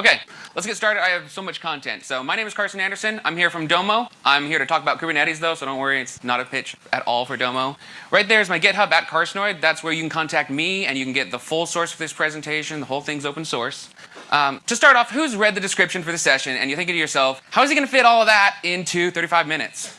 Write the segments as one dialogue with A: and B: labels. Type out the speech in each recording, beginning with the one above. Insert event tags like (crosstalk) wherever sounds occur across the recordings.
A: Okay, let's get started. I have so much content. So my name is Carson Anderson. I'm here from Domo. I'm here to talk about Kubernetes though, so don't worry, it's not a pitch at all for Domo. Right there is my GitHub at Carsonoid. That's where you can contact me and you can get the full source for this presentation. The whole thing's open source. Um, to start off, who's read the description for the session and you're thinking to yourself, how is he going to fit all of that into 35 minutes?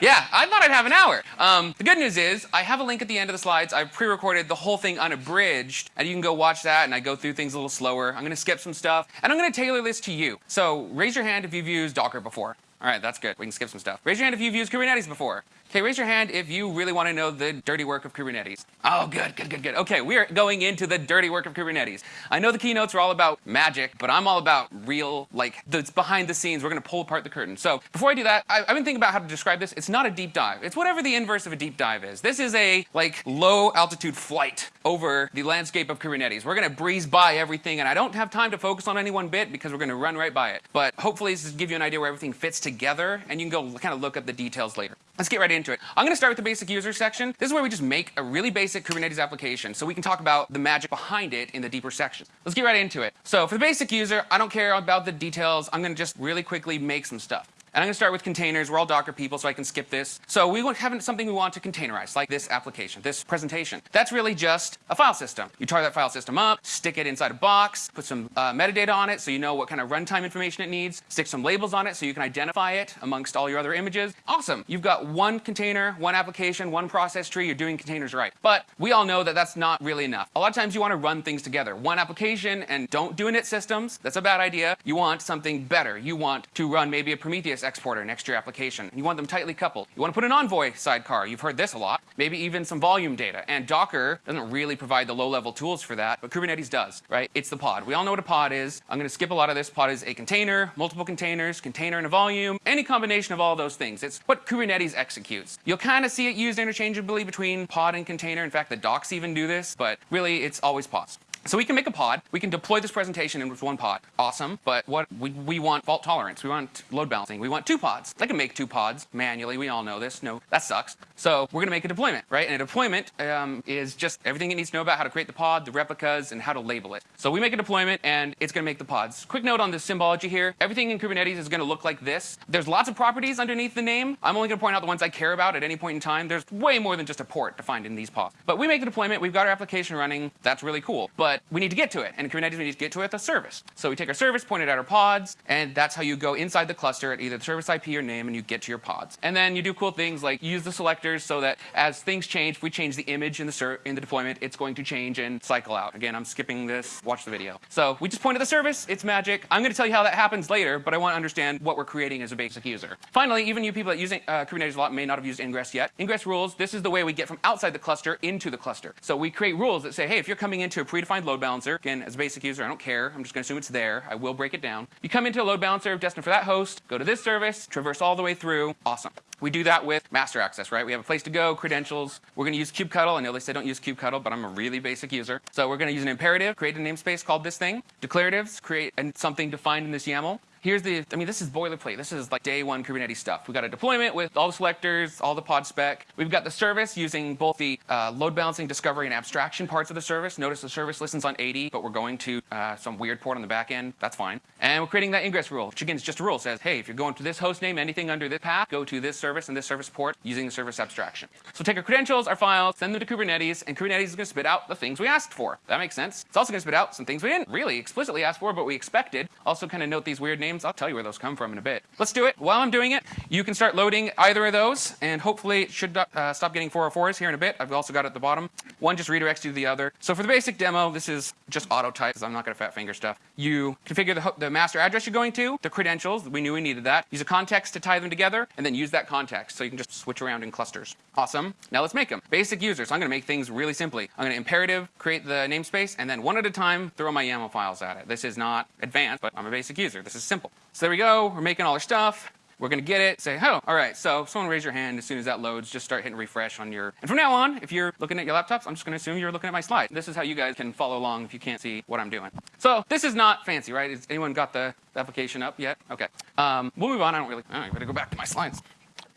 A: Yeah, I thought I'd have an hour. Um, the good news is I have a link at the end of the slides. I've pre-recorded the whole thing unabridged, and you can go watch that, and I go through things a little slower. I'm going to skip some stuff, and I'm going to tailor this to you. So raise your hand if you've used Docker before. All right, that's good. We can skip some stuff. Raise your hand if you've used Kubernetes before. Okay, raise your hand if you really want to know the dirty work of Kubernetes. Oh, good, good, good, good. Okay, we are going into the dirty work of Kubernetes. I know the keynotes are all about magic, but I'm all about real, like, the behind the scenes. We're going to pull apart the curtain. So before I do that, I, have been thinking about how to describe this. It's not a deep dive. It's whatever the inverse of a deep dive is. This is a, like, low altitude flight over the landscape of Kubernetes. We're going to breeze by everything, and I don't have time to focus on any one bit because we're going to run right by it. But hopefully this will give you an idea where everything fits together, and you can go kind of look at the details later. Let's get right into it. I'm going to start with the basic user section. This is where we just make a really basic Kubernetes application so we can talk about the magic behind it in the deeper sections. Let's get right into it. So for the basic user, I don't care about the details. I'm going to just really quickly make some stuff. And I'm going to start with containers. We're all Docker people, so I can skip this. So we have something we want to containerize, like this application, this presentation. That's really just a file system. You tar that file system up, stick it inside a box, put some uh, metadata on it so you know what kind of runtime information it needs, stick some labels on it so you can identify it amongst all your other images. Awesome. You've got one container, one application, one process tree. You're doing containers right. But we all know that that's not really enough. A lot of times you want to run things together. One application and don't do init systems. That's a bad idea. You want something better. You want to run maybe a Prometheus exporter next to your application. You want them tightly coupled. You want to put an Envoy sidecar. You've heard this a lot. Maybe even some volume data. And Docker doesn't really provide the low-level tools for that, but Kubernetes does, right? It's the pod. We all know what a pod is. I'm going to skip a lot of this. Pod is a container, multiple containers, container and a volume, any combination of all those things. It's what Kubernetes executes. You'll kind of see it used interchangeably between pod and container. In fact, the docs even do this, but really it's always pods. So we can make a pod. We can deploy this presentation in with one pod. Awesome. But what we, we want fault tolerance. We want load balancing. We want two pods. I can make two pods manually. We all know this. No, that sucks. So we're going to make a deployment, right? And a deployment um, is just everything it needs to know about how to create the pod, the replicas, and how to label it. So we make a deployment, and it's going to make the pods. Quick note on the symbology here. Everything in Kubernetes is going to look like this. There's lots of properties underneath the name. I'm only going to point out the ones I care about at any point in time. There's way more than just a port defined in these pods. But we make the deployment. We've got our application running. That's really cool. But we need to get to it. And in Kubernetes, we need to get to it with a service. So we take our service, point it at our pods, and that's how you go inside the cluster at either the service IP or name, and you get to your pods. And then you do cool things like use the selectors so that as things change, if we change the image in the, in the deployment, it's going to change and cycle out. Again, I'm skipping this. Watch the video. So we just point at the service. It's magic. I'm going to tell you how that happens later, but I want to understand what we're creating as a basic user. Finally, even you people that use uh, Kubernetes a lot may not have used ingress yet. Ingress rules, this is the way we get from outside the cluster into the cluster. So we create rules that say, hey, if you're coming into a predefined load balancer, again, as a basic user, I don't care. I'm just going to assume it's there. I will break it down. You come into a load balancer destined for that host, go to this service, traverse all the way through. Awesome. We do that with master access, right? We have a place to go, credentials. We're going to use kubectl. I know they say don't use kubectl, but I'm a really basic user. So we're going to use an imperative, create a namespace called this thing. Declaratives, create and something defined in this YAML. Here's the, I mean, this is boilerplate. This is like day one Kubernetes stuff. We've got a deployment with all the selectors, all the pod spec. We've got the service using both the uh, load balancing, discovery, and abstraction parts of the service. Notice the service listens on 80, but we're going to uh, some weird port on the back end. That's fine. And we're creating that ingress rule, which again is just a rule. It says, hey, if you're going to this host name, anything under this path, go to this service and this service port using the service abstraction. So take our credentials, our files, send them to Kubernetes, and Kubernetes is going to spit out the things we asked for. That makes sense. It's also going to spit out some things we didn't really explicitly ask for, but we expected. Also kind of note these weird names. I'll tell you where those come from in a bit. Let's do it. While I'm doing it, you can start loading either of those, and hopefully it should uh, stop getting 404s here in a bit. I've also got it at the bottom. One just redirects you to the other. So for the basic demo, this is just auto type, because I'm not going to fat finger stuff. You configure the, the master address you're going to, the credentials, we knew we needed that. Use a context to tie them together, and then use that context, so you can just switch around in clusters. Awesome. Now let's make them. Basic users. I'm going to make things really simply. I'm going to imperative, create the namespace, and then one at a time, throw my YAML files at it. This is not advanced, but I'm a basic user. This is simple. So there we go. We're making all our stuff. We're going to get it, say, oh, all right, so someone raise your hand as soon as that loads, just start hitting refresh on your, and from now on, if you're looking at your laptops, I'm just going to assume you're looking at my slide. This is how you guys can follow along if you can't see what I'm doing. So this is not fancy, right? Has anyone got the, the application up yet? Okay. Um, we'll move on. I don't really, all right, better go back to my slides.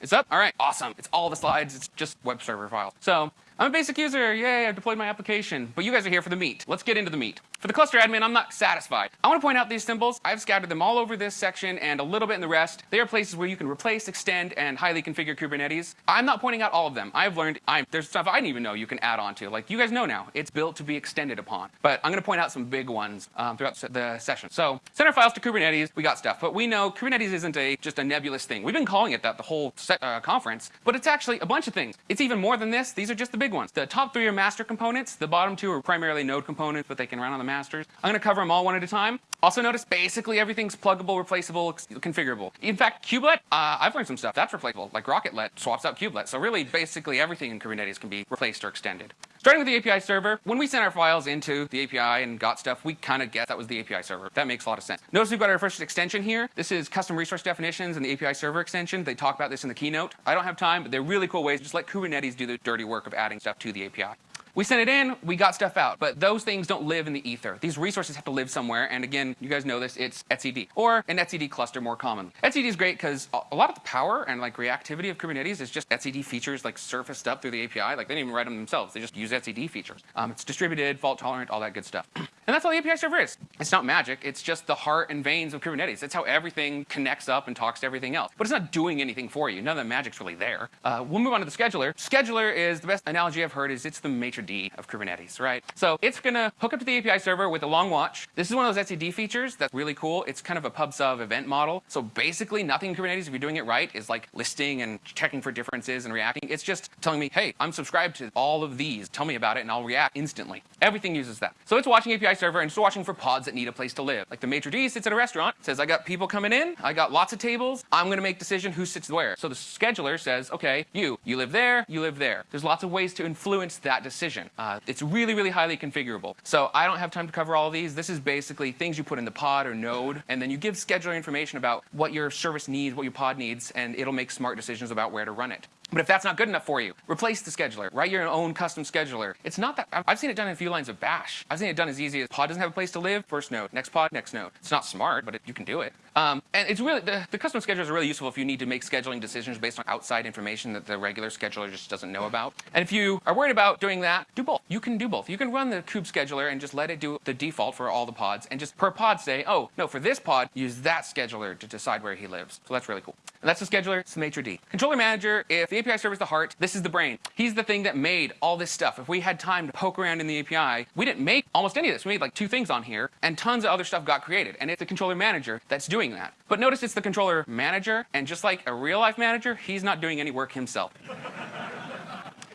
A: It's up? All right, awesome. It's all the slides. It's just web server files. So I'm a basic user. Yay, I've deployed my application. But you guys are here for the meat. Let's get into the meat. For the cluster admin, I'm not satisfied. I want to point out these symbols. I've scattered them all over this section and a little bit in the rest. They are places where you can replace, extend, and highly configure Kubernetes. I'm not pointing out all of them. I've learned I'm, there's stuff I didn't even know you can add on to. Like you guys know now, it's built to be extended upon. But I'm going to point out some big ones um, throughout the session. So center files to Kubernetes, we got stuff. But we know Kubernetes isn't a just a nebulous thing. We've been calling it that the whole uh, conference, but it's actually a bunch of things. It's even more than this. These are just the big ones. The top three are master components. The bottom two are primarily node components, but they can run on the masters. I'm going to cover them all one at a time. Also notice basically everything's pluggable, replaceable, configurable. In fact, kubelet, uh, I've learned some stuff. That's replaceable. Like Rocketlet swaps out kubelet. So really, basically everything in Kubernetes can be replaced or extended. Starting with the API server, when we sent our files into the API and got stuff, we kind of guessed that was the API server. That makes a lot of sense. Notice we've got our first extension here. This is custom resource definitions and the API server extension. They talk about this in the keynote. I don't have time, but they're really cool ways. Just let Kubernetes do the dirty work of adding stuff to the API. We sent it in, we got stuff out, but those things don't live in the ether. These resources have to live somewhere, and again, you guys know this, it's etcd, or an etcd cluster more commonly. etcd is great because a lot of the power and like reactivity of Kubernetes is just etcd features like surfaced up through the API. Like they didn't even write them themselves, they just use etcd features. Um, it's distributed, fault tolerant, all that good stuff. (clears throat) and that's all the API server is. It's not magic, it's just the heart and veins of Kubernetes. It's how everything connects up and talks to everything else. But it's not doing anything for you. None of the magic's really there. Uh, we'll move on to the scheduler. Scheduler is, the best analogy I've heard is it's the maitre d' of Kubernetes right? So it's gonna hook up to the API server with a long watch. This is one of those etcd features that's really cool. It's kind of a pub sub event model. So basically nothing in Kubernetes, if you're doing it right, is like listing and checking for differences and reacting. It's just telling me, hey, I'm subscribed to all of these. Tell me about it and I'll react instantly. Everything uses that. So it's watching API server and it's watching for pods that need a place to live. Like the maitre d' sits at a restaurant, says, I got people coming in, I got lots of tables, I'm gonna make decision who sits where. So the scheduler says, okay, you, you live there, you live there. There's lots of ways to influence that decision. Uh, it's really, really highly configurable. So I don't have time to cover all of these. This is basically things you put in the pod or node, and then you give scheduler information about what your service needs, what your pod needs, and it'll make smart decisions about where to run it. But if that's not good enough for you, replace the scheduler. Write your own custom scheduler. It's not that, I've seen it done in a few lines of bash. I've seen it done as easy as pod doesn't have a place to live, first node, next pod, next node. It's not smart, but it, you can do it. Um, and it's really, the, the custom schedulers are really useful if you need to make scheduling decisions based on outside information that the regular scheduler just doesn't know about. And if you are worried about doing that, do both. You can do both. You can run the kube scheduler and just let it do the default for all the pods and just per pod say, oh, no, for this pod, use that scheduler to decide where he lives. So that's really cool. And that's the scheduler, it's the maitre d'. Controller manager, if the API server is the heart, this is the brain. He's the thing that made all this stuff. If we had time to poke around in the API, we didn't make almost any of this. We made like two things on here, and tons of other stuff got created. And it's the controller manager that's doing that. But notice it's the controller manager, and just like a real life manager, he's not doing any work himself.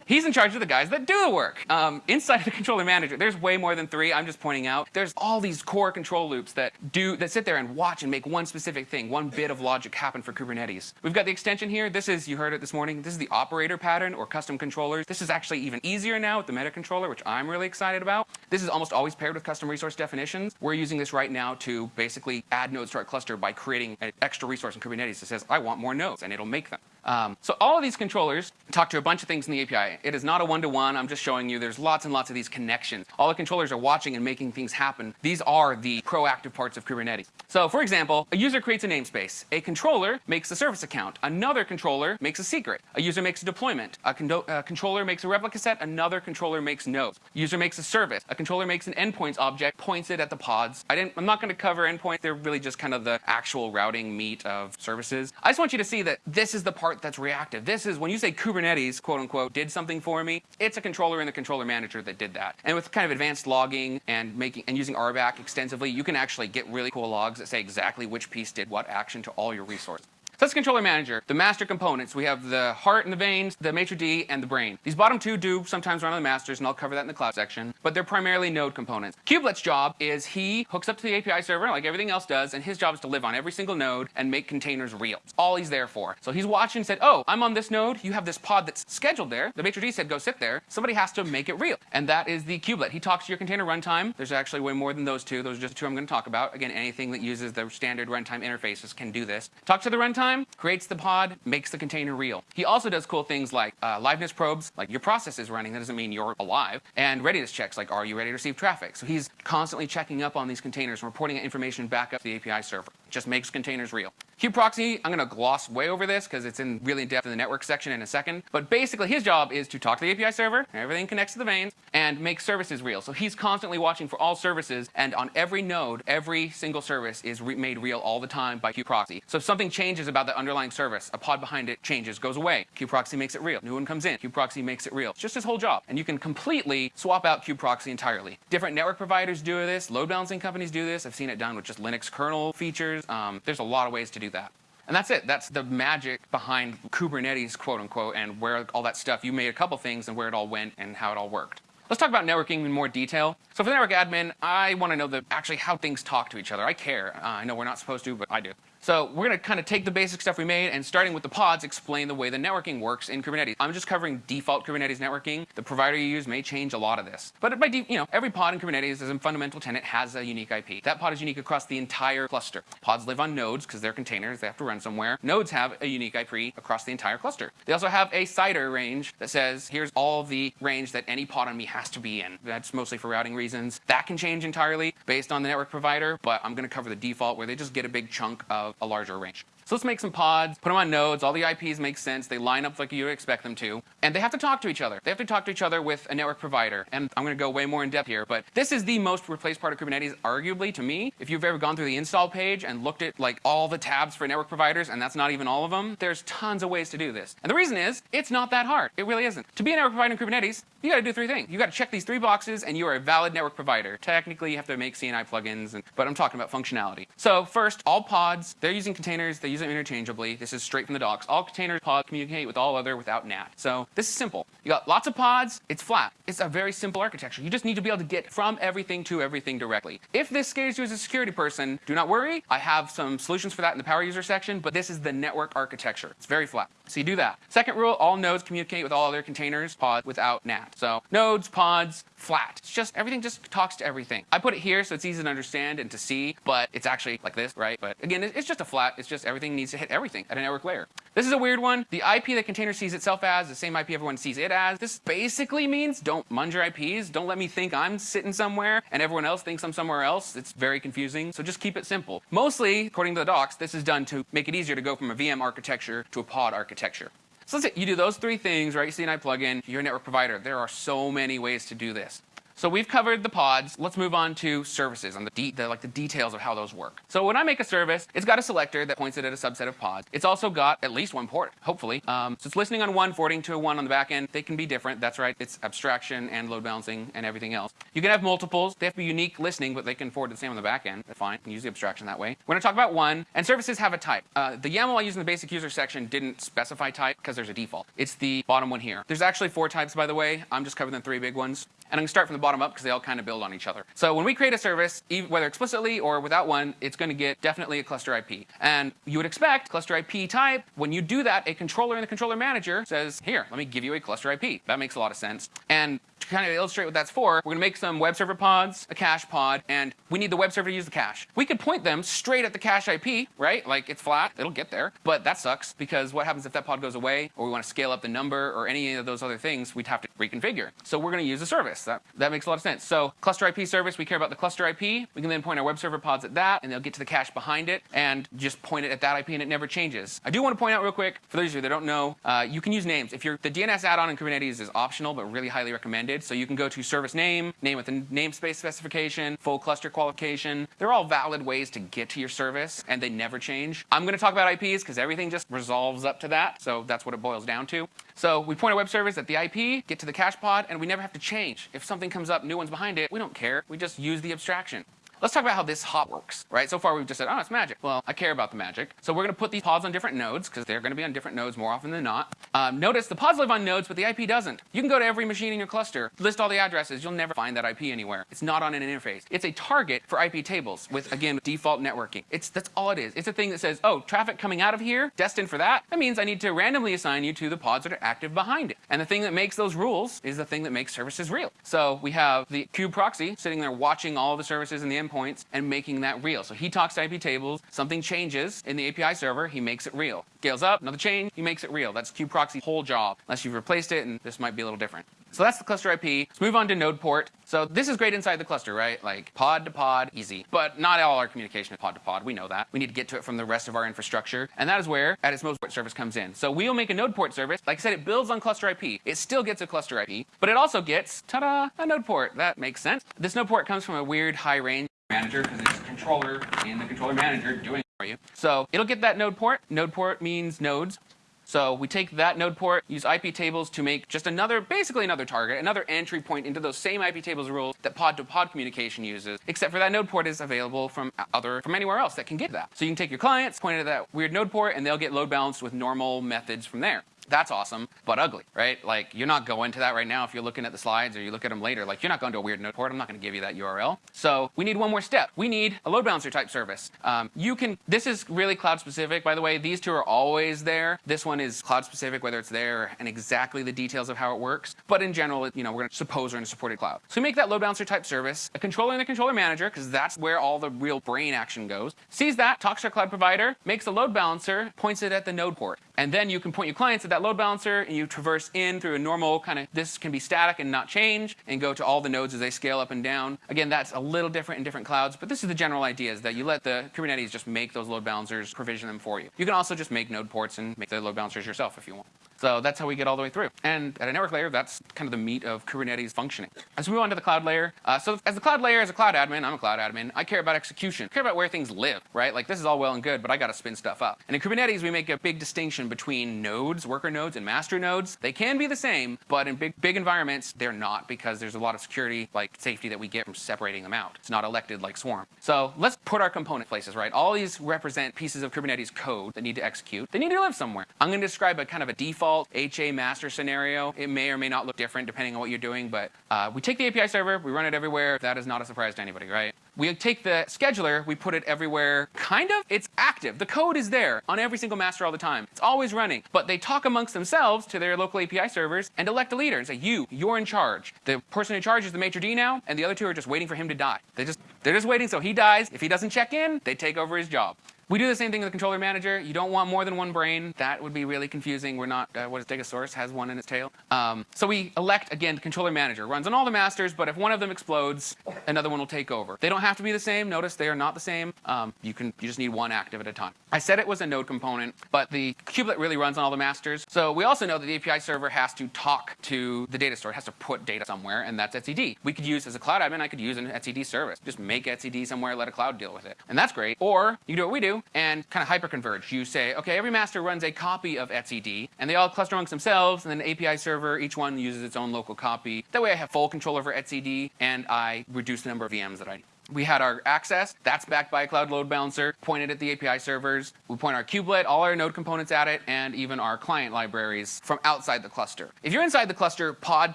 A: He's in charge of the guys that do the work. Um, inside of the controller manager, there's way more than three. I'm just pointing out. There's all these core control loops that do that sit there and watch and make one specific thing, one bit of logic happen for Kubernetes. We've got the extension here. This is, you heard it this morning, this is the operator pattern or custom controllers. This is actually even easier now with the meta controller, which I'm really excited about. This is almost always paired with custom resource definitions. We're using this right now to basically add nodes to our cluster by creating an extra resource in Kubernetes that says, I want more nodes, and it'll make them. Um, so all of these controllers talk to a bunch of things in the API. It is not a one-to-one. -one. I'm just showing you there's lots and lots of these connections. All the controllers are watching and making things happen. These are the proactive parts of Kubernetes. So for example, a user creates a namespace. A controller makes a service account. Another controller makes a secret. A user makes a deployment. A, a controller makes a replica set. Another controller makes nodes. User makes a service. A controller makes an endpoints object, points it at the pods. I didn't, I'm not going to cover endpoints. They're really just kind of the actual routing meat of services. I just want you to see that this is the part that's reactive. This is when you say Kubernetes, quote unquote, did something for me, it's a controller in the controller manager that did that. And with kind of advanced logging and making and using RBAC extensively, you can actually get really cool logs that say exactly which piece did what action to all your resources. So that's controller manager. The master components, we have the heart and the veins, the maitre d', and the brain. These bottom two do sometimes run on the masters, and I'll cover that in the cloud section, but they're primarily node components. Kubelet's job is he hooks up to the API server like everything else does, and his job is to live on every single node and make containers real. It's all he's there for. So he's watching and said, oh, I'm on this node, you have this pod that's scheduled there. The maitre d' said, go sit there. Somebody has to make it real. And that is the kubelet. He talks to your container runtime. There's actually way more than those two. Those are just the two I'm going to talk about. Again, anything that uses the standard runtime interfaces can do this. Talk to the runtime time, creates the pod, makes the container real. He also does cool things like uh, liveness probes, like your process is running, that doesn't mean you're alive, and readiness checks, like are you ready to receive traffic? So he's constantly checking up on these containers and reporting information back up to the API server. Just makes containers real. Kubeproxy, I'm going to gloss way over this because it's in really depth in the network section in a second. But basically, his job is to talk to the API server, everything connects to the veins, and make services real. So he's constantly watching for all services, and on every node, every single service is re made real all the time by Kubeproxy. So if something changes about the underlying service, a pod behind it changes, goes away, Kubeproxy makes it real. New one comes in, Kubeproxy makes it real. It's just his whole job. And you can completely swap out Kubeproxy entirely. Different network providers do this, load balancing companies do this. I've seen it done with just Linux kernel features. Um, there's a lot of ways to do that. And that's it. That's the magic behind Kubernetes, quote unquote, and where all that stuff, you made a couple things and where it all went and how it all worked. Let's talk about networking in more detail. So for the network admin, I want to know the, actually how things talk to each other. I care. Uh, I know we're not supposed to, but I do. So we're going to kind of take the basic stuff we made and starting with the pods, explain the way the networking works in Kubernetes. I'm just covering default Kubernetes networking. The provider you use may change a lot of this. But by you know, every pod in Kubernetes as a fundamental tenant has a unique IP. That pod is unique across the entire cluster. Pods live on nodes because they're containers. They have to run somewhere. Nodes have a unique IP across the entire cluster. They also have a CIDR range that says, here's all the range that any pod on me has to be in. That's mostly for routing reasons. That can change entirely based on the network provider, but I'm going to cover the default where they just get a big chunk of a larger range. So let's make some pods, put them on nodes, all the IPs make sense, they line up like you would expect them to, and they have to talk to each other. They have to talk to each other with a network provider, and I'm gonna go way more in depth here, but this is the most replaced part of Kubernetes, arguably, to me. If you've ever gone through the install page and looked at like all the tabs for network providers, and that's not even all of them, there's tons of ways to do this. And the reason is, it's not that hard. It really isn't. To be a network provider in Kubernetes, you gotta do three things. You gotta check these three boxes, and you are a valid network provider. Technically, you have to make CNI plugins, and, but I'm talking about functionality. So first, all pods, they're using containers, they use them interchangeably. This is straight from the docs. All containers pod communicate with all other without NAT. So this is simple. You got lots of pods, it's flat. It's a very simple architecture. You just need to be able to get from everything to everything directly. If this scares you as a security person, do not worry. I have some solutions for that in the power user section, but this is the network architecture. It's very flat. So you do that. Second rule, all nodes communicate with all other containers, pods without NAT. So nodes, pods, flat. It's just, everything just talks to everything. I put it here so it's easy to understand and to see, but it's actually like this, right? But again, it's just a flat. It's just everything needs to hit everything at a network layer. This is a weird one. The IP that container sees itself as, the same IP everyone sees it as. This basically means don't munge your IPs. Don't let me think I'm sitting somewhere and everyone else thinks I'm somewhere else. It's very confusing. So just keep it simple. Mostly, according to the docs, this is done to make it easier to go from a VM architecture to a pod architecture. So let's say you do those three things, right? You CNI plugin, you're a network provider. There are so many ways to do this. So we've covered the pods. Let's move on to services and the, the, like the details of how those work. So when I make a service, it's got a selector that points it at a subset of pods. It's also got at least one port, hopefully. Um, so it's listening on one, forwarding to a one on the back end. They can be different. That's right. It's abstraction and load balancing and everything else. You can have multiples. They have to be unique listening, but they can forward to the same on the back end. That's fine. You can use the abstraction that way. We're going to talk about one. And services have a type. Uh, the YAML I use in the basic user section didn't specify type because there's a default. It's the bottom one here. There's actually four types, by the way. I'm just covering the three big ones. And I'm going to start from the bottom up because they all kind of build on each other. So when we create a service, whether explicitly or without one, it's going to get definitely a cluster IP. And you would expect cluster IP type, when you do that, a controller in the controller manager says, here, let me give you a cluster IP. That makes a lot of sense. And to kind of illustrate what that's for, we're to make some web server pods, a cache pod, and we need the web server to use the cache. We could point them straight at the cache IP, right? Like it's flat, it'll get there. But that sucks because what happens if that pod goes away or we want to scale up the number or any of those other things, we'd have to reconfigure. So we're to use a service. That, that makes a lot of sense. So cluster IP service, we care about the cluster IP. We can then point our web server pods at that and they'll get to the cache behind it and just point it at that IP and it never changes. I do want to point out real quick, for those of you that don't know, uh, you can use names. If you're, the DNS add-on in Kubernetes is optional but really highly recommended. So you can go to service name, name with a namespace specification, full cluster qualification. They're all valid ways to get to your service and they never change. I'm going to talk about IPs because everything just resolves up to that. So that's what it boils down to. So we point a web service at the IP, get to the cache pod, and we never have to change. If something comes up, new one's behind it, we don't care. We just use the abstraction. Let's talk about how this hop works, right? So far we've just said, oh, it's magic. Well, I care about the magic. So we're going to put these pods on different nodes because they're going to be on different nodes more often than not. Um, notice the pods live on nodes, but the IP doesn't. You can go to every machine in your cluster, list all the addresses. You'll never find that IP anywhere. It's not on an interface. It's a target for IP tables with, again, default networking. It's That's all it is. It's a thing that says, oh, traffic coming out of here, destined for that. That means I need to randomly assign you to the pods that are active behind it. And the thing that makes those rules is the thing that makes services real. So we have the kube proxy sitting there watching all the services in the endpoints and making that real. So he talks to IP tables, something changes in the API server, he makes it real. Scales up, another change, he makes it real. That's kubeproxy's whole job, unless you've replaced it, and this might be a little different. So that's the cluster IP. Let's move on to node port. So this is great inside the cluster, right? Like pod to pod, easy. But not all our communication is pod to pod. We know that. We need to get to it from the rest of our infrastructure. And that is where, at its most, port service comes in. So we'll make a node port service. Like I said, it builds on cluster IP. It still gets a cluster IP, but it also gets, ta-da, a node port. That makes sense. This node port comes from a weird high range manager because it's controller in the controller manager doing it for you. So it'll get that node port. Node port means nodes. So we take that node port, use IP tables to make just another, basically another target, another entry point into those same IP tables rules that pod-to-pod -pod communication uses, except for that node port is available from other, from anywhere else that can get that. So you can take your clients, point it at that weird node port, and they'll get load balanced with normal methods from there. That's awesome, but ugly, right? Like, you're not going to that right now if you're looking at the slides or you look at them later. Like, you're not going to a weird node port. I'm not going to give you that URL. So we need one more step. We need a load balancer type service. Um, you can, this is really cloud specific, by the way. These two are always there. This one is cloud specific, whether it's there and exactly the details of how it works. But in general, you know, we're going to suppose we're in a supported cloud. So we make that load balancer type service, a controller in the controller manager, because that's where all the real brain action goes, sees that, talks to our cloud provider, makes a load balancer, points it at the node port. And then you can point your clients at that load balancer and you traverse in through a normal kind of, this can be static and not change and go to all the nodes as they scale up and down. Again, that's a little different in different clouds, but this is the general idea is that you let the Kubernetes just make those load balancers, provision them for you. You can also just make node ports and make the load balancers yourself if you want. So that's how we get all the way through. And at a network layer, that's kind of the meat of Kubernetes functioning. As we move on to the cloud layer, uh, so as the cloud layer, as a cloud admin, I'm a cloud admin, I care about execution, I care about where things live, right? Like this is all well and good, but I got to spin stuff up. And in Kubernetes, we make a big distinction between nodes, worker nodes, and master nodes. They can be the same, but in big, big environments, they're not because there's a lot of security, like safety that we get from separating them out. It's not elected like Swarm. So let's put our component places, right? All these represent pieces of Kubernetes code that need to execute. They need to live somewhere. I'm going to describe a kind of a default HA master scenario. It may or may not look different depending on what you're doing, but uh, we take the API server, we run it everywhere. That is not a surprise to anybody, right? We take the scheduler, we put it everywhere, kind of. It's active. The code is there on every single master all the time. It's always running. But they talk amongst themselves to their local API servers and elect a leader and say, you, you're in charge. The person in charge is the maitre d' now, and the other two are just waiting for him to die. They just, they're just waiting so he dies. If he doesn't check in, they take over his job. We do the same thing with the controller manager. You don't want more than one brain. That would be really confusing. We're not, uh, what is Stegosaurus has one in its tail. Um, so we elect, again, controller manager. Runs on all the masters, but if one of them explodes, another one will take over. They don't have to be the same. Notice they are not the same. Um, you can, you just need one active at a time. I said it was a node component, but the kubelet really runs on all the masters. So we also know that the API server has to talk to the data store. It has to put data somewhere, and that's etcd. We could use, as a cloud admin, I could use an etcd service. Just make etcd somewhere, let a cloud deal with it. And that's great. Or you do what we do, and kind of hyperconverge. You say, okay, every master runs a copy of etcd, and they all cluster amongst themselves, and then the API server, each one uses its own local copy. That way I have full control over etcd, and I reduce the number of VMs that I need. We had our access, that's backed by a cloud load balancer, pointed at the API servers. We point our kubelet, all our node components at it, and even our client libraries from outside the cluster. If you're inside the cluster, pod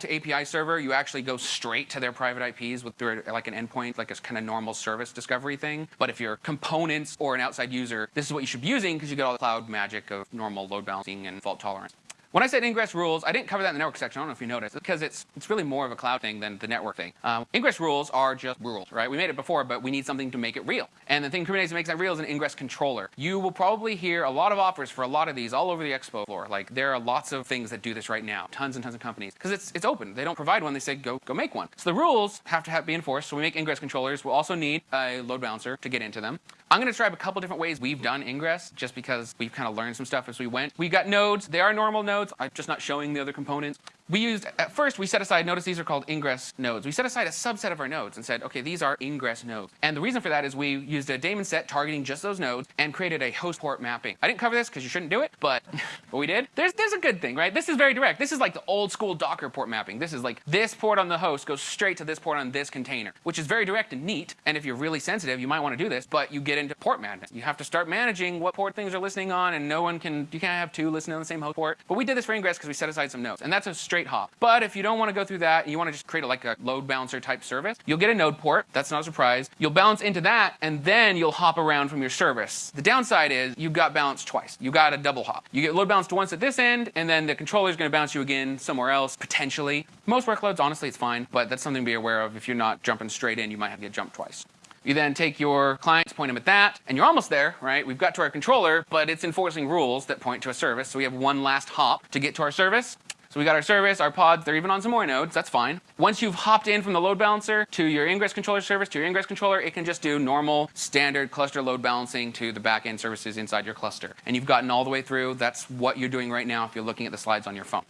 A: to API server, you actually go straight to their private IPs with through like an endpoint, like a kind of normal service discovery thing. But if you're components or an outside user, this is what you should be using because you get all the cloud magic of normal load balancing and fault tolerance. When I said ingress rules, I didn't cover that in the network section. I don't know if you noticed, because it's it's really more of a cloud thing than the network thing. Um, ingress rules are just rules, right? We made it before, but we need something to make it real. And the thing Kubernetes makes that real is an ingress controller. You will probably hear a lot of offers for a lot of these all over the expo floor. Like there are lots of things that do this right now, tons and tons of companies, because it's it's open. They don't provide one. They say go go make one. So the rules have to have, be enforced. So we make ingress controllers. We'll also need a load balancer to get into them. I'm to describe a couple different ways we've done ingress, just because we've kind of learned some stuff as we went. We've got nodes. They are normal nodes. I'm just not showing the other components we used, at first we set aside, notice these are called ingress nodes. We set aside a subset of our nodes and said, okay, these are ingress nodes. And the reason for that is we used a daemon set targeting just those nodes and created a host port mapping. I didn't cover this because you shouldn't do it, (laughs) but we did, there's, there's a good thing, right? This is very direct. This is like the old school Docker port mapping. This is like this port on the host goes straight to this port on this container, which is very direct and neat. And if you're really sensitive, you might want to do this, but you get into port madness. You have to start managing what port things are listening on and no one can, you can't have two listening on the same host port. But we did this for ingress because we set aside some nodes and that's a straight hop. But if you don't want to go through that you want to just create a, like a load balancer type service, you'll get a node port. That's not a surprise. You'll balance into that, and then you'll hop around from your service. The downside is you've got balanced twice. You got a double hop. You get load balanced once at this end, and then the controller is going to bounce you again somewhere else, potentially. Most workloads, honestly, it's fine, but that's something to be aware of. If you're not jumping straight in, you might have to get jumped twice. You then take your clients, point them at that, and you're almost there, right? We've got to our controller, but it's enforcing rules that point to a service. So we have one last hop to get to our service. So we got our service, our pods, they're even on some more nodes, that's fine. Once you've hopped in from the load balancer to your ingress controller service, to your ingress controller, it can just do normal, standard cluster load balancing to the backend services inside your cluster. And you've gotten all the way through, that's what you're doing right now if you're looking at the slides on your phone.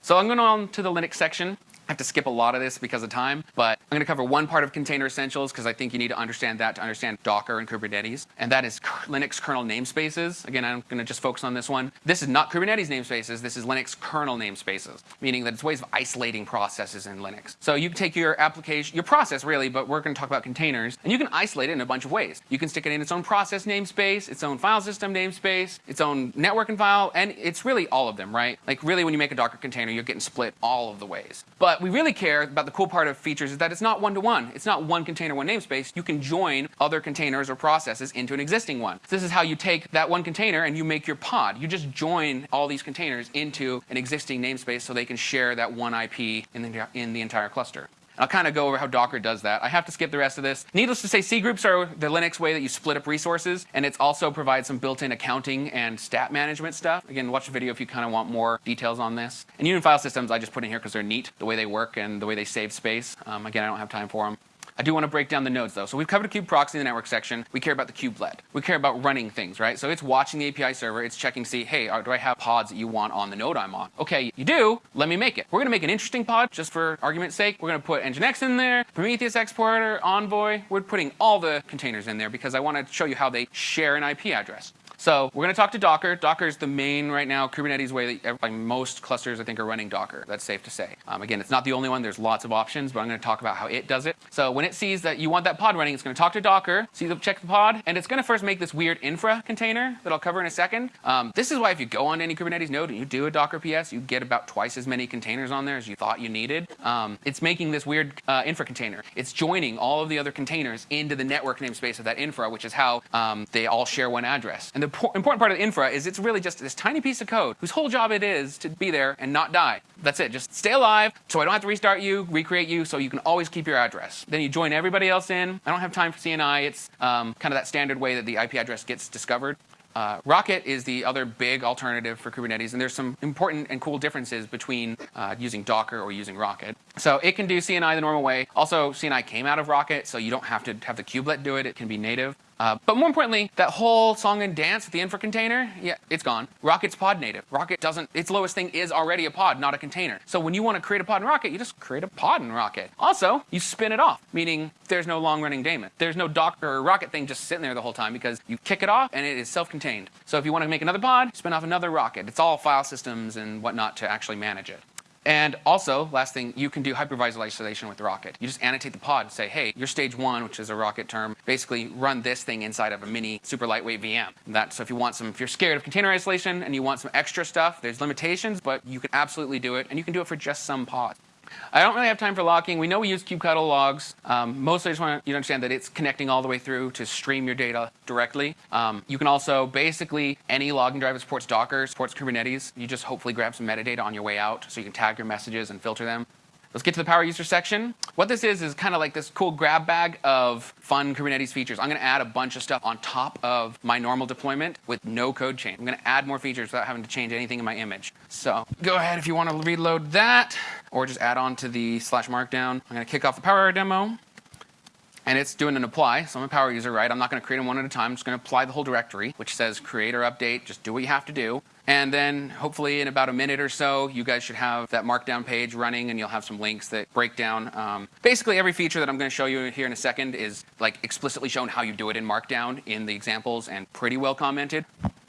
A: So I'm going on to the Linux section. I have to skip a lot of this because of time, but I'm going to cover one part of container essentials because I think you need to understand that to understand Docker and Kubernetes, and that is Linux kernel namespaces. Again, I'm going to just focus on this one. This is not Kubernetes namespaces, this is Linux kernel namespaces, meaning that it's ways of isolating processes in Linux. So you can take your application, your process really, but we're going to talk about containers, and you can isolate it in a bunch of ways. You can stick it in its own process namespace, its own file system namespace, its own network and file, and it's really all of them, right? Like really when you make a Docker container, you're getting split all of the ways. But what we really care about the cool part of features is that it's not one-to-one. -one. It's not one container, one namespace. You can join other containers or processes into an existing one. So this is how you take that one container and you make your pod. You just join all these containers into an existing namespace so they can share that one IP in the, in the entire cluster. I'll kind of go over how Docker does that. I have to skip the rest of this. Needless to say, C groups are the Linux way that you split up resources, and it also provides some built-in accounting and stat management stuff. Again, watch the video if you kind of want more details on this. And Union file systems I just put in here because they're neat, the way they work and the way they save space. Um, again, I don't have time for them. I do want to break down the nodes though. So we've covered a kube proxy in the network section. We care about the kubelet. We care about running things, right? So it's watching the API server. It's checking to see, hey, uh, do I have pods that you want on the node I'm on? Okay, you do. Let me make it. We're going to make an interesting pod just for argument's sake. We're going to put Nginx in there, Prometheus exporter, Envoy. We're putting all the containers in there because I want to show you how they share an IP address. So we're going to talk to Docker. Docker is the main right now Kubernetes way that like most clusters I think are running Docker. That's safe to say. Um, again, it's not the only one. There's lots of options, but I'm going to talk about how it does it. So when it sees that you want that pod running, it's going to talk to Docker, see the check the pod, and it's going to first make this weird infra container that I'll cover in a second. Um, this is why if you go on any Kubernetes node and you do a Docker PS, you get about twice as many containers on there as you thought you needed. Um, it's making this weird uh, infra container. It's joining all of the other containers into the network namespace of that infra, which is how um, they all share one address. And the important part of the infra is it's really just this tiny piece of code whose whole job it is to be there and not die. That's it. Just stay alive so I don't have to restart you, recreate you, so you can always keep your address. Then you join everybody else in. I don't have time for CNI. It's um, kind of that standard way that the IP address gets discovered. Uh, Rocket is the other big alternative for Kubernetes, and there's some important and cool differences between uh, using Docker or using Rocket. So it can do CNI the normal way. Also, CNI came out of Rocket, so you don't have to have the kubelet do it. It can be native. Uh, but more importantly, that whole song and dance with the infra container, yeah, it's gone. Rocket's pod native. Rocket doesn't, its lowest thing is already a pod, not a container. So when you want to create a pod in Rocket, you just create a pod in Rocket. Also, you spin it off, meaning there's no long running daemon. There's no Docker or Rocket thing just sitting there the whole time because you kick it off and it is self-contained. So if you want to make another pod, spin off another Rocket. It's all file systems and whatnot to actually manage it. And also, last thing, you can do hypervisor isolation with Rocket. You just annotate the pod and say, hey, your stage one, which is a Rocket term, basically run this thing inside of a mini super lightweight VM. That, so if you want some, if you're scared of container isolation and you want some extra stuff, there's limitations, but you can absolutely do it, and you can do it for just some pods. I don't really have time for logging. We know we use kubectl logs. Um, mostly I just want you to understand that it's connecting all the way through to stream your data directly. Um, you can also basically, any logging driver supports Docker, supports Kubernetes. You just hopefully grab some metadata on your way out so you can tag your messages and filter them. Let's get to the power user section. What this is is kind of like this cool grab bag of fun Kubernetes features. I'm going to add a bunch of stuff on top of my normal deployment with no code change. I'm going to add more features without having to change anything in my image. So go ahead if you want to reload that or just add on to the slash markdown. I'm going to kick off the power demo and it's doing an apply. So I'm a power user, right? I'm not going to create them one at a time. I'm just going to apply the whole directory, which says create or update. Just do what you have to do. And then hopefully in about a minute or so, you guys should have that markdown page running and you'll have some links that break down. Um, basically every feature that I'm going to show you here in a second is like explicitly shown how you do it in markdown in the examples and pretty well commented.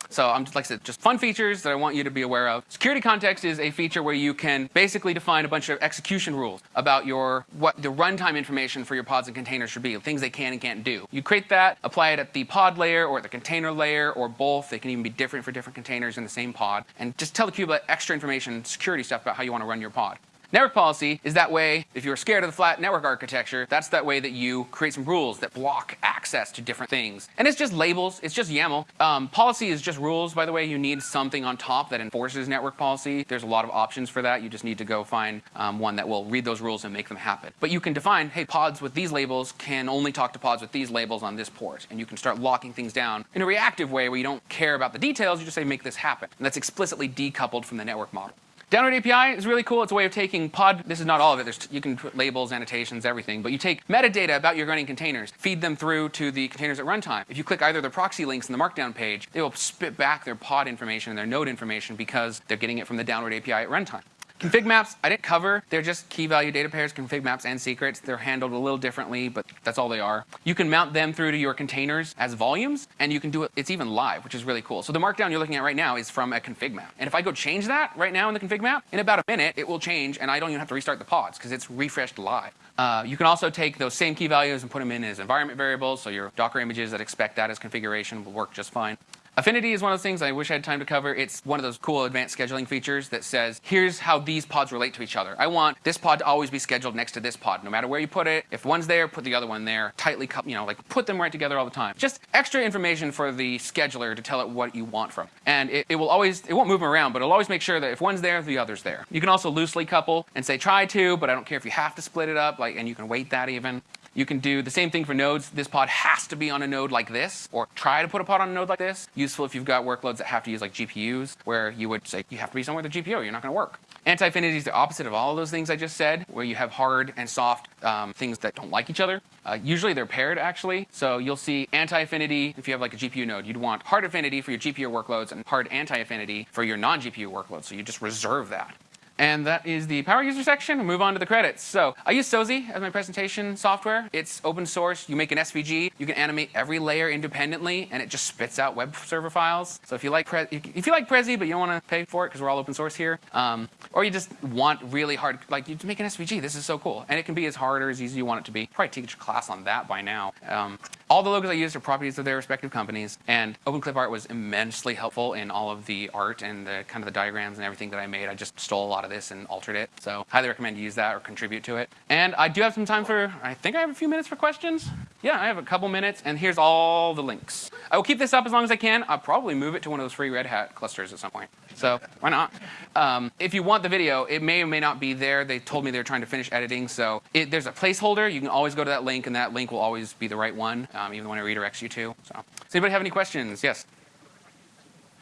A: So I'm just like I said, just fun features that I want you to be aware of. Security context is a feature where you can basically define a bunch of execution rules about your what the runtime information for your pods and containers should be, things they can and can't do. You create that, apply it at the pod layer or at the container layer or both. They can even be different for different containers in the same pod. And just tell the kubelet extra information, security stuff about how you want to run your pod. Network policy is that way, if you're scared of the flat network architecture, that's that way that you create some rules that block access to different things. And it's just labels, it's just YAML. Um, policy is just rules, by the way. You need something on top that enforces network policy. There's a lot of options for that. You just need to go find um, one that will read those rules and make them happen. But you can define, hey, pods with these labels can only talk to pods with these labels on this port. And you can start locking things down in a reactive way where you don't care about the details, you just say make this happen. And that's explicitly decoupled from the network model. Downward API is really cool. It's a way of taking pod, this is not all of it, There's, you can put labels, annotations, everything, but you take metadata about your running containers, feed them through to the containers at runtime. If you click either the proxy links in the markdown page, they will spit back their pod information and their node information because they're getting it from the Downward API at runtime. Config maps, I didn't cover. They're just key value data pairs, config maps, and secrets. They're handled a little differently, but that's all they are. You can mount them through to your containers as volumes, and you can do it, it's even live, which is really cool. So the markdown you're looking at right now is from a config map. And if I go change that right now in the config map, in about a minute, it will change, and I don't even have to restart the pods, because it's refreshed live. Uh, you can also take those same key values and put them in as environment variables, so your Docker images that expect that as configuration will work just fine. Affinity is one of those things I wish I had time to cover. It's one of those cool advanced scheduling features that says, here's how these pods relate to each other. I want this pod to always be scheduled next to this pod, no matter where you put it. If one's there, put the other one there. Tightly, you know, like put them right together all the time. Just extra information for the scheduler to tell it what you want from. And it, it will always, it won't move them around, but it'll always make sure that if one's there, the other's there. You can also loosely couple and say try to, but I don't care if you have to split it up, like, and you can weight that even. You can do the same thing for nodes. This pod has to be on a node like this, or try to put a pod on a node like this. Useful if you've got workloads that have to use like GPUs, where you would say you have to be somewhere with a GPU, or you're not going to work. Anti-affinity is the opposite of all of those things I just said, where you have hard and soft um, things that don't like each other. Uh, usually they're paired actually. So you'll see anti-affinity if you have like a GPU node. You'd want hard affinity for your GPU workloads and hard anti-affinity for your non-GPU workloads. So you just reserve that. And that is the power user section. Move on to the credits. So I use Sozi as my presentation software. It's open source. You make an SVG. You can animate every layer independently, and it just spits out web server files. So if you like if you like Prezi, but you don't want to pay for it because we're all open source here, um, or you just want really hard, like you make an SVG. This is so cool, and it can be as hard or as easy as you want it to be. Probably teach a class on that by now. Um, all the logos I used are properties of their respective companies, and OpenClipArt was immensely helpful in all of the art and the kind of the diagrams and everything that I made. I just stole a lot of this and altered it, so highly recommend you use that or contribute to it. And I do have some time for, I think I have a few minutes for questions. Yeah, I have a couple minutes, and here's all the links. I will keep this up as long as I can. I'll probably move it to one of those free Red Hat clusters at some point. So why not? Um, if you want the video, it may or may not be there. They told me they're trying to finish editing, so it, there's a placeholder. You can always go to that link, and that link will always be the right one um, even when it redirects you to. So, does anybody have any questions? Yes.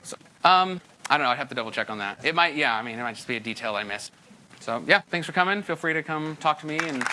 A: So, um, I don't know. I'd have to double check on that. It might, yeah. I mean, it might just be a detail I missed. So, yeah. Thanks for coming. Feel free to come talk to me and